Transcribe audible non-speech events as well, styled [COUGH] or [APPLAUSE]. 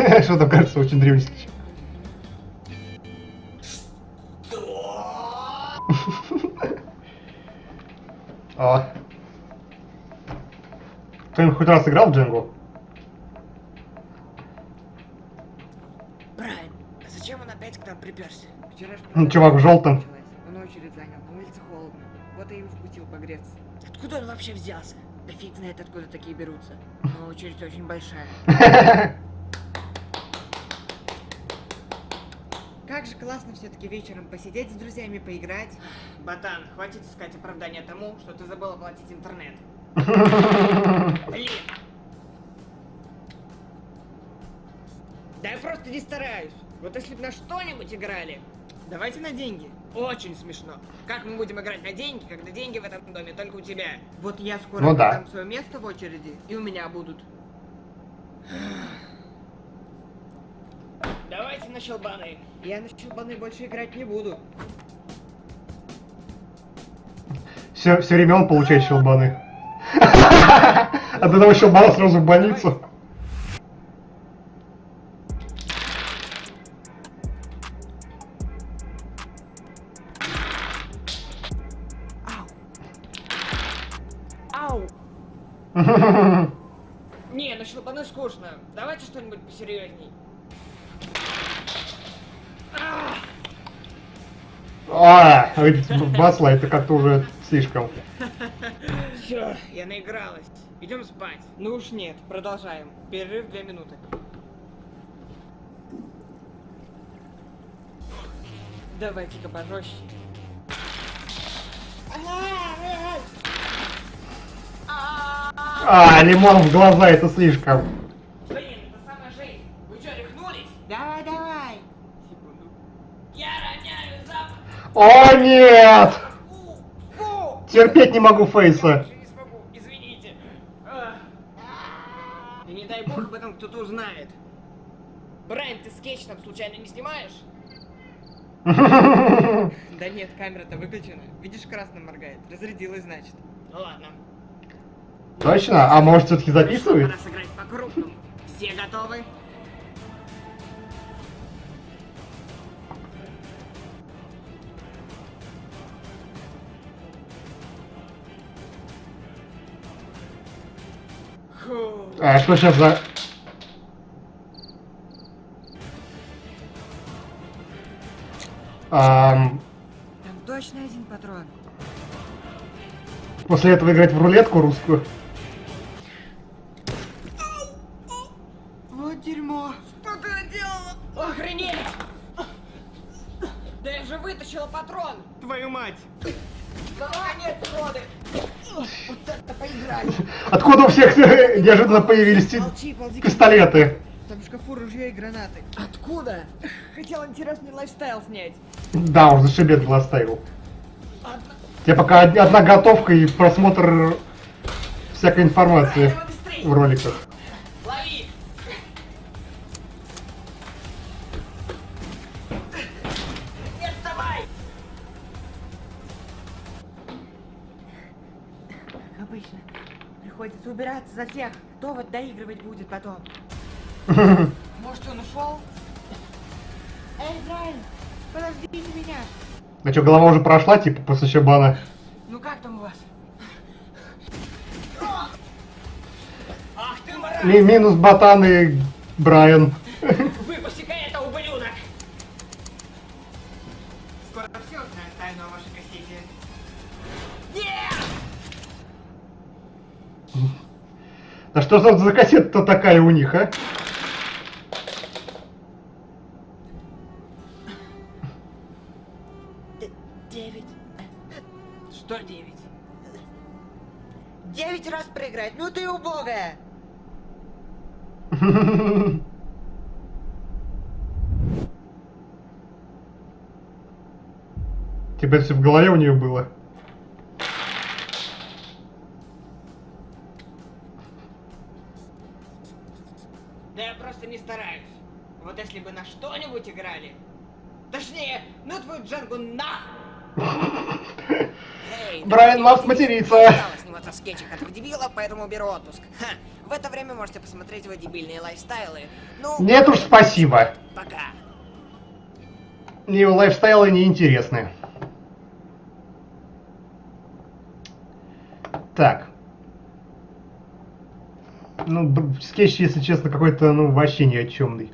[LAUGHS] что-то кажется очень древним. [LAUGHS] А. Кто-нибудь хоть раз играл в Дженгу? Брайан, а зачем он опять к нам приперся? Вчера ж Ну, чувак в желтом. началась. Он очередь занял, на улице холодно. Вот я и впустил погреться. Откуда он вообще взялся? Да фиг знает, откуда такие берутся. [LAUGHS] Но очередь очень большая. Как же классно все-таки вечером посидеть с друзьями, поиграть. Батан, хватит искать оправдания тому, что ты забыл оплатить интернет. [LAUGHS] Блин! Да я просто не стараюсь. Вот если бы на что-нибудь играли, давайте на деньги. Очень смешно. Как мы будем играть на деньги, когда деньги в этом доме только у тебя? Вот я скоро Ну да. свое место в очереди, и у меня будут. [LAUGHS] Давайте на щелбаны. Я на щелбаны больше играть не буду. Все, все время он получает щелбаны. От одного щелбана сразу в больницу. Ау! [LAUGHS] Не, на щелбаны скучно. Давайте что-нибудь посерьезней. А, басла это как-то уже слишком. Все, я наигралась. Идем спать. Ну уж нет, продолжаем. Перерыв две минуты. Давайте-ка пожестче. А, лимон в глаза это слишком. Блин, это самая жизнь. Вы что, рехнулись? Давай, давай. Секунду. Я. О нет! Терпеть не могу фейса. Извините. И не дай бог об этом кто-то узнает. Брайан, ты скетч там случайно не снимаешь? [LAUGHS] Да нет, камера-то выключена. Видишь, красным моргает. Разрядилась, значит. Ну ладно. Точно? А может все-таки записывает? Пора сыграть по-крупному. Все готовы? А что сейчас за... Ам, Там точно один патрон. после этого играть в рулетку русскую. Вот дерьмо. Что ты наделала? Охренеть! Да я же вытащила патрон! Твою мать! Откуда у всех неожиданно появились Молчи, ползи. пистолеты? Там в шкафу ружье и гранаты. Откуда? Хотел интересный лайфстайл снять. Да, он зашибет был оставил. Одна- Тебе пока од- одна готовка и просмотр всякой информации в роликах. Обычно, приходится убираться за всех. Кто вот доигрывать будет потом? [LAUGHS] Может, он ушел? Эй, Брайан, подождите меня. А что, голова уже прошла, типа, после щебана? Ну как там у вас? Ах ты! Ми- минус Ботан и Брайан. Да что за, за кассета-то такая у них, а? Девять. Что девять? Девять раз проиграть? Ну ты убогая! Типа все в голове у нее было. Да я просто не стараюсь. Вот если бы на что-нибудь играли. Точнее, ну твою джангу нах! Эй, [LAUGHS] Брайан матерись, матерится. осталось сниматься в скетчах этого дебила, поэтому беру отпуск. Ха. В это время можете посмотреть его дебильные лайфстайлы. Ну, Нет уж, спасибо. пока. Мне его лайфстайлы неинтересны. Так. Ну, скетч, если честно, какой-то, ну, вообще ни о чемный.